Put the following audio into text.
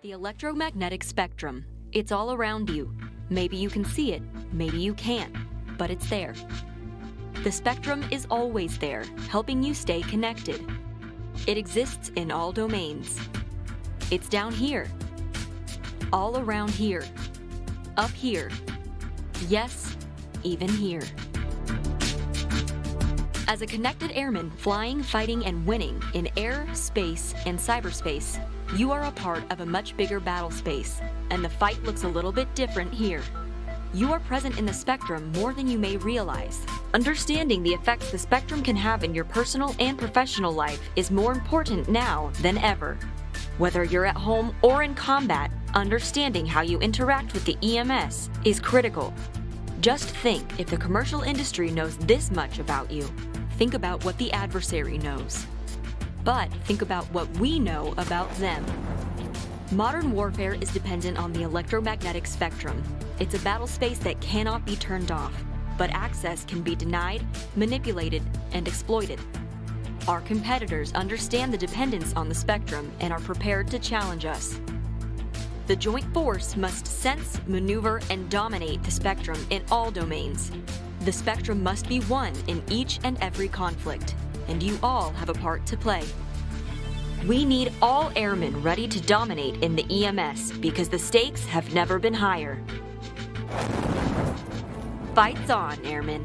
The electromagnetic spectrum. It's all around you. Maybe you can see it, maybe you can't, but it's there. The spectrum is always there, helping you stay connected. It exists in all domains. It's down here, all around here, up here, yes, even here. As a connected airman flying, fighting, and winning in air, space, and cyberspace, you are a part of a much bigger battle space, and the fight looks a little bit different here. You are present in the spectrum more than you may realize. Understanding the effects the spectrum can have in your personal and professional life is more important now than ever. Whether you're at home or in combat, understanding how you interact with the EMS is critical. Just think if the commercial industry knows this much about you, think about what the adversary knows. But think about what we know about them. Modern warfare is dependent on the electromagnetic spectrum. It's a battle space that cannot be turned off, but access can be denied, manipulated, and exploited. Our competitors understand the dependence on the spectrum and are prepared to challenge us. The joint force must sense, maneuver, and dominate the spectrum in all domains. The spectrum must be won in each and every conflict, and you all have a part to play. We need all airmen ready to dominate in the EMS because the stakes have never been higher. Fights on, airmen.